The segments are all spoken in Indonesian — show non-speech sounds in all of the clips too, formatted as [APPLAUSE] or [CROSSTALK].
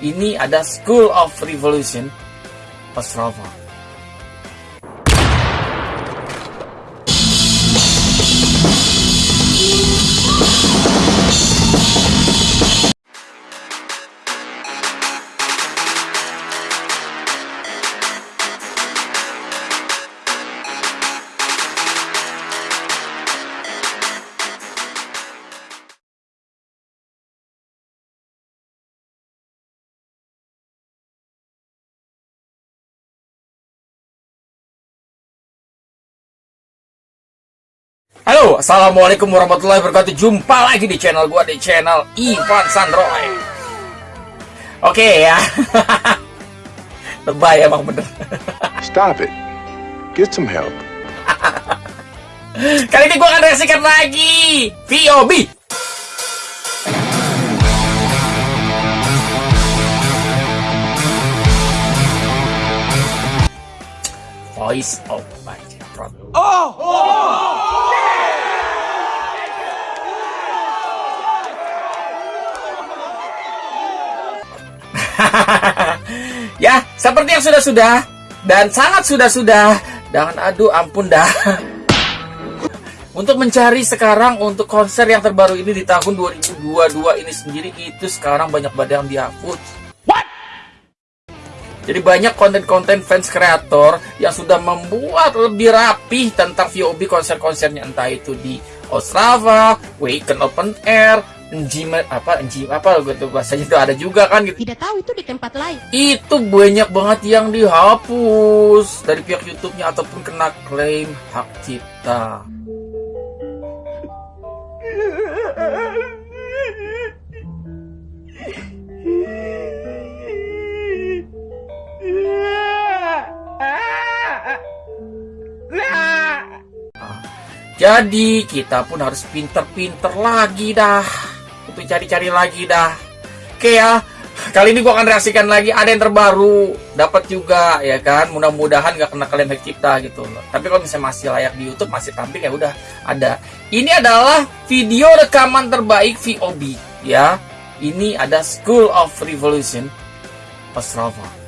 Ini ada School of Revolution Ostrava. Halo, assalamualaikum warahmatullahi wabarakatuh. Jumpa lagi di channel gua di channel Ivan Sandroy. Oke ya, [LAUGHS] lebay emang bener. Stop it. Get some help. [LAUGHS] Kali ini gua akan reaksikan lagi VOB. Voice of Bajrot. [LAUGHS] ya, seperti yang sudah-sudah dan sangat sudah-sudah. Jangan aduh ampun dah. [LAUGHS] Untuk mencari sekarang untuk konser yang terbaru ini di tahun 2022 ini sendiri itu sekarang banyak banget yang dihapus. What? Jadi banyak konten-konten fans kreator yang sudah membuat lebih rapih tentang VOB konser-konsernya entah itu di Ostrava, Waken Open Air, Njima apa Njima apa gitu bahasanya itu ada juga kan gitu. Tidak tahu itu di tempat lain. Itu banyak banget yang dihapus dari pihak YouTube-nya ataupun kena klaim hak cipta. Jadi kita pun harus pinter-pinter lagi dah Untuk cari-cari lagi dah. Oke ya Kali ini gua akan reaksikan lagi Ada yang terbaru. Dapat juga ya kan? Mudah-mudahan gak kena kalian hak cipta gitu. Loh Tapi kalau misalnya masih layak di Youtube Masih tampil ya udah ada. Ini adalah video rekaman terbaik VOB Ya. Ini ada School of Revolution Ostrava.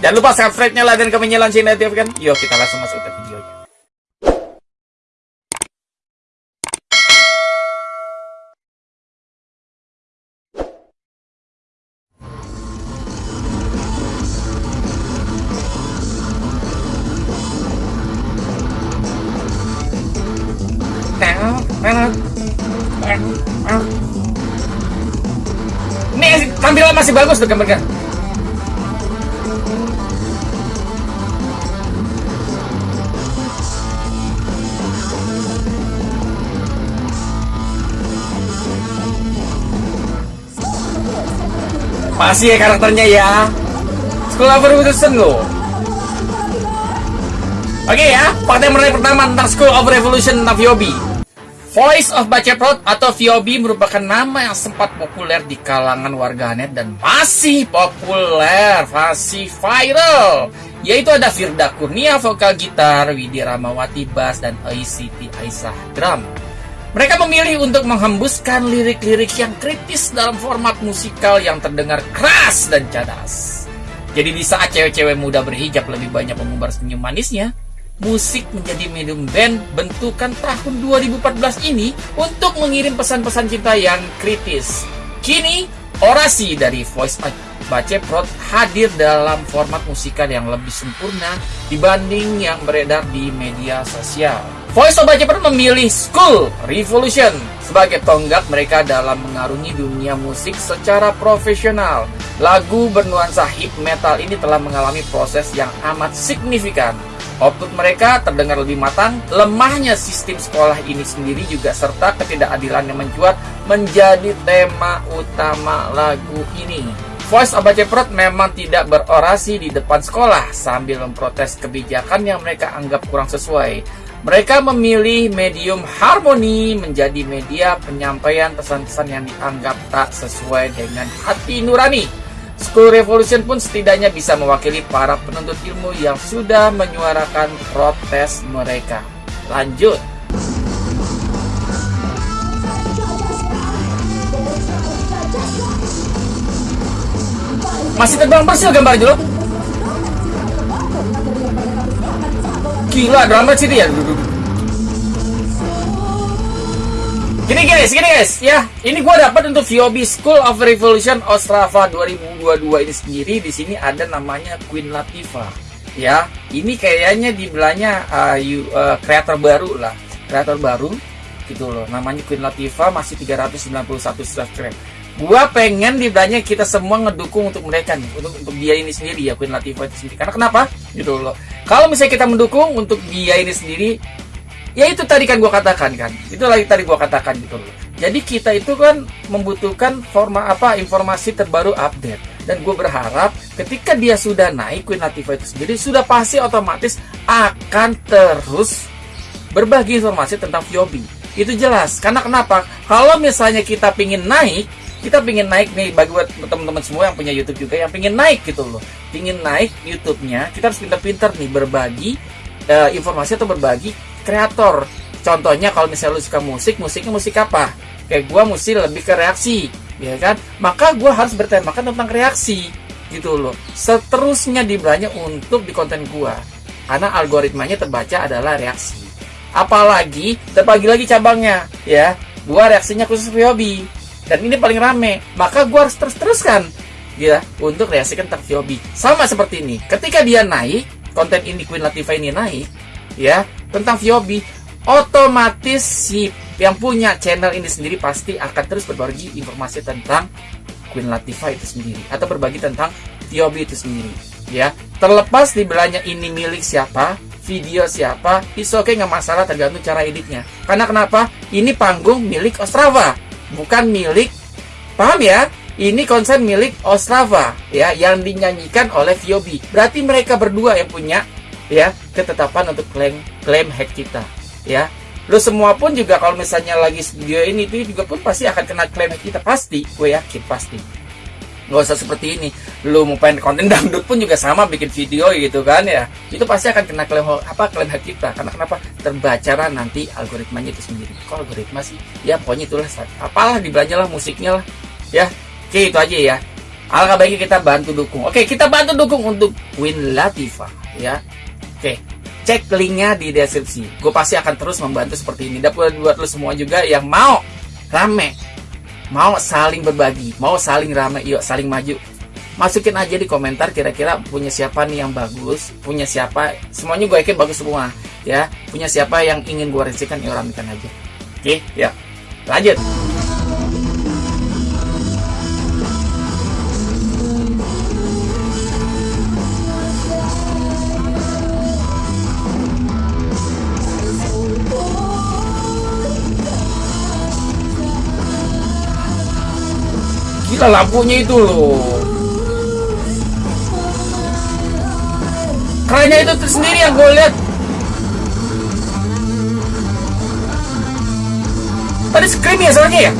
Jangan lupa subscribe-nya, like, dan komennya, lonceng notifikan. Yuk kita langsung masuk ke masih bagus tuh gambarnya. Masih ya karakternya ya. Of Revolution loh. Oke ya, fakta yang menarik pertama tentang School of Revolution VOB. Voice of Baceprot atau VOB merupakan nama yang sempat populer di kalangan warganet dan masih populer, masih viral. Yaitu ada Firda Kurnia vokal gitar, Widi Ramawati bass, dan Siti Aisyah drum. Mereka memilih untuk menghembuskan lirik-lirik yang kritis dalam format musikal yang terdengar keras dan cadas. Jadi di saat cewek-cewek muda berhijab lebih banyak mengumbar senyum manisnya, musik menjadi medium band bentukan tahun 2014 ini untuk mengirim pesan-pesan cinta yang kritis. Kini, orasi dari Voice Baceprot hadir dalam format musikal yang lebih sempurna dibanding yang beredar di media sosial. Voice of Baceprot memilih School Revolution sebagai tonggak mereka dalam mengarungi dunia musik secara profesional. Lagu bernuansa hip metal ini telah mengalami proses yang amat signifikan. Output mereka terdengar lebih matang, lemahnya sistem sekolah ini sendiri juga serta ketidakadilan yang mencuat menjadi tema utama lagu ini. Voice of Baceprot memang tidak berorasi di depan sekolah sambil memprotes kebijakan yang mereka anggap kurang sesuai. Mereka memilih medium harmoni menjadi media penyampaian pesan-pesan yang dianggap tak sesuai dengan hati nurani. School Revolution pun setidaknya bisa mewakili para penuntut ilmu yang sudah menyuarakan protes mereka. Lanjut. Masih terbang persil gambar dulu. Gila, drama sini ya. Gini guys, gini guys, ya. Ini gua dapat untuk VOB School of Revolution Ostrava 2022 ini sendiri. Di sini ada namanya Queen Latifah. Ya, ini kayaknya di belahnya uh, you- uh, kreator baru lah, kreator baru gitu loh. Namanya Queen Latifah masih 391 subscribe. Gua pengen di belahnya kita semua ngedukung untuk mereka nih, untuk untuk dia ini sendiri ya Queen Latifah itu sendiri. Karena kenapa? Gitu loh. Kalau misalnya kita mendukung untuk dia ini sendiri, ya itu tadi kan gua katakan kan. Itu lagi tadi gua katakan gitu loh. Jadi kita itu kan membutuhkan forma apa informasi terbaru update. Dan gue berharap ketika dia sudah naik Queen Latifah itu sendiri sudah pasti otomatis akan terus berbagi informasi tentang Viobi itu jelas. Karena kenapa? Kalau misalnya kita pingin naik kita pingin naik nih bagi buat teman-teman semua yang punya YouTube juga yang pingin naik gitu loh. Pingin naik YouTube-nya kita harus pintar-pintar nih berbagi eh, informasi atau berbagi kreator. Contohnya kalau misalnya lu suka musik musiknya musik apa? Kayak gua mesti lebih ke reaksi ya kan? Maka gua harus bertemakan tentang reaksi gitu loh. Seterusnya dibelanya untuk di konten gua. Karena algoritmanya terbaca adalah reaksi. Apalagi terbagi lagi cabangnya ya. Gua reaksinya khusus hobi dan ini paling rame. Maka gua harus terus teruskan ya untuk reaksikan tentang Viobi sama seperti ini. Ketika dia naik konten ini Queen Latifah ini naik ya tentang Viobi otomatis si yang punya channel ini sendiri pasti akan terus berbagi informasi tentang Queen Latifah itu sendiri atau berbagi tentang Viobi itu sendiri ya. Terlepas di belanya ini milik siapa video siapa it's okay nggak masalah tergantung cara editnya. Karena kenapa? Ini panggung milik Ostrava bukan milik paham ya? Ini konsen milik Ostrava ya yang dinyanyikan oleh Viobi. Berarti mereka berdua yang punya ya ketetapan untuk klaim klaim hack kita ya. Lo semua pun juga kalau misalnya lagi video ini itu juga pun pasti akan kena klaim hack kita. Pasti gue yakin pasti. Nggak usah seperti ini. Lu mau pengen konten [LAUGHS] dangdut pun juga sama bikin video gitu kan ya. Itu pasti akan kena klaim apa klaim hack kita. Karena kenapa? Terbaca lah nanti algoritmanya itu sendiri. Kok algoritma sih? Ya pokoknya itulah apalah dibelanja lah musiknya lah ya. Oke itu aja ya. Alangkah baiknya kita bantu dukung. Oke kita bantu dukung untuk Queen Latifah ya. Oke cek linknya di deskripsi gue pasti akan terus membantu seperti ini dan buat lo semua juga yang mau rame mau saling berbagi, mau saling ramai, yuk saling maju. Masukin aja di komentar kira-kira punya siapa nih yang bagus, punya siapa, semuanya gue yakin bagus semua, ya. Punya siapa yang ingin gue rezekan, ya ramekan aja. Oke, ya. Lanjut. Gila lampunya itu loh. Kerennya itu sendiri yang gue lihat. Tadi scream ya soalnya ya?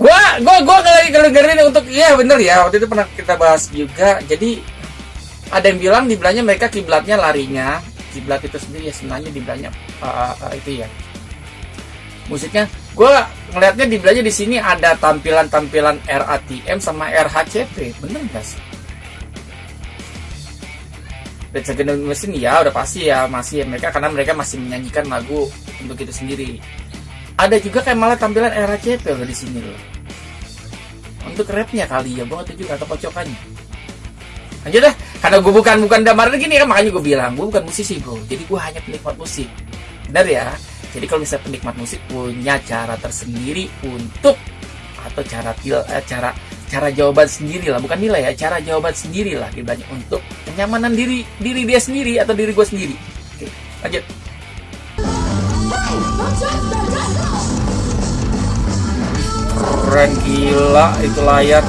Gua, gua, gua lagi dengerin untuk, iya bener ya, waktu itu pernah kita bahas juga. Jadi ada yang bilang di belakangnya mereka kiblatnya larinya. Kiblat itu sendiri ya sebenarnya di belakangnya uh, uh, itu ya. Musiknya gue ngelihatnya di belakangnya di sini ada tampilan-tampilan RATM sama RHCP bener gak sih? Red mesin ya udah pasti ya masih ya mereka karena mereka masih menyanyikan lagu untuk itu sendiri. Ada juga kayak malah tampilan RHCP loh di sini loh. Untuk rapnya kali ya nggak tahu juga atau kocokannya lanjut dah karena gue bukan bukan damar gini kan makanya gue bilang gue bukan musisi bro. Jadi gue hanya penikmat musik. Benar ya? Jadi kalau misalnya penikmat musik punya cara tersendiri untuk atau cara eh, cara cara jawaban sendiri lah. Bukan nilai ya cara jawaban sendiri lah banyak untuk kenyamanan diri diri dia sendiri atau diri gue sendiri. Oke lanjut. Keren gila itu layar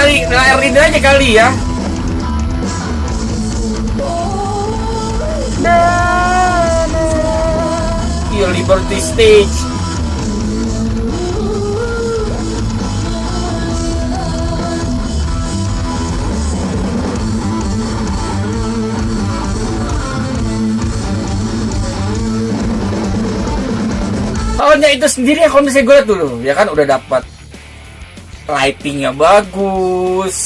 kali nah, air ini aja kali ya. Iya Liberty Stage. Soalnya itu sendiri ya kalau misalnya gue liat dulu ya kan udah dapat lightingnya bagus.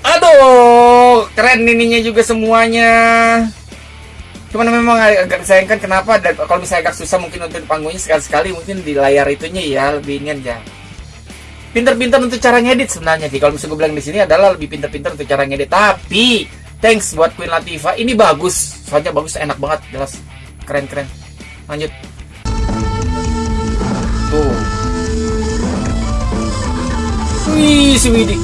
Aduh, keren ininya juga semuanya. Cuman memang agak disayangkan kenapa dan kalau misalnya agak susah mungkin untuk panggungnya sekali-sekali mungkin di layar itunya ya lebih ingin ya. Pinter-pinter untuk cara ngedit sebenarnya sih. Kalau misalnya gue bilang di sini adalah lebih pinter-pinter untuk cara ngedit. Tapi thanks buat Queen Latifah. Ini bagus. Soalnya bagus, enak banget, jelas. Keren-keren. Lanjut. Tuh. Wih, si Widi.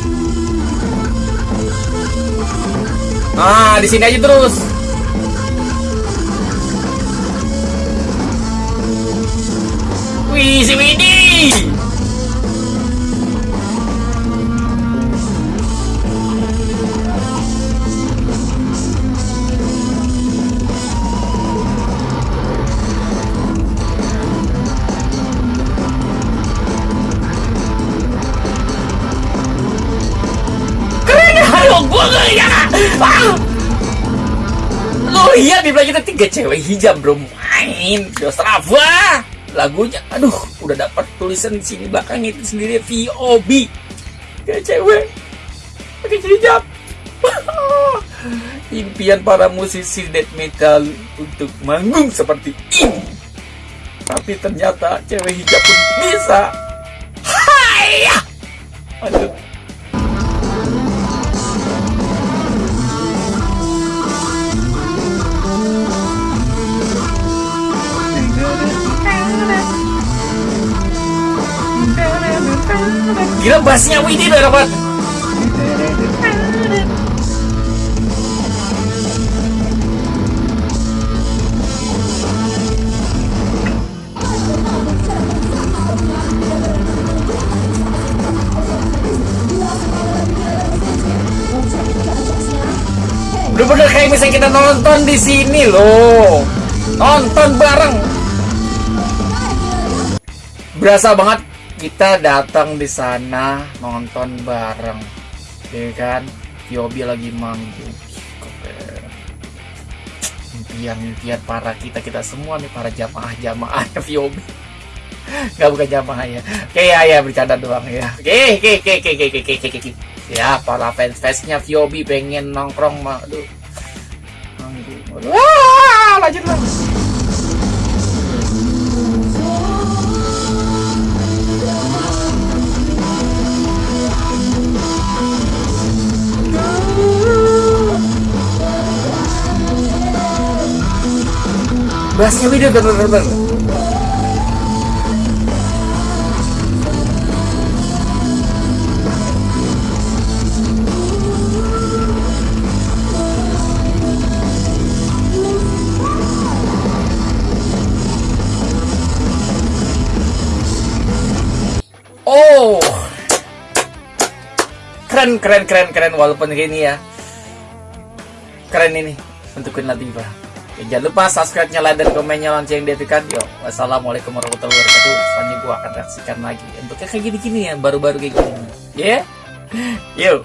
Nah, di sini aja terus. Wih, si Widi. Tiga cewek hijab bro main di Ostrava. Lagunya, aduh, udah dapat tulisan di sini belakang itu sendiri VOB. Tiga cewek pakai hijab. [LAUGHS] Impian para musisi death metal untuk manggung seperti ini. Tapi ternyata cewek hijab pun bisa. Hai! Aduh. Gila bassnya Widi udah dapat. Bener-bener kayak misalnya kita nonton di sini loh. Nonton bareng. Berasa banget kita datang di sana nonton bareng. Ya kan? Yobi lagi manggung. Impian-impian para kita kita semua nih para jamaah-jamaah [LAUGHS] Yobi. Gak bukan jamaah ya. Oke ya ya bercanda doang ya. Oke oke oke oke oke oke oke oke. Ya para fans fansnya Yobi pengen nongkrong mah. Aduh. Manggung. Wah, lanjut lah. Bassnya video bener-bener Oh. Keren keren keren keren walaupun gini ya. Keren ini untuk Queen Latifah Ya, jangan lupa subscribe, nyalain dan komennya lonceng diaktifkan. Yo, wassalamualaikum warahmatullahi wabarakatuh. Selanjutnya gua akan reaksikan lagi. Untuk kayak gini-gini ya, baru-baru kayak gini. Ya, yeah? yuk.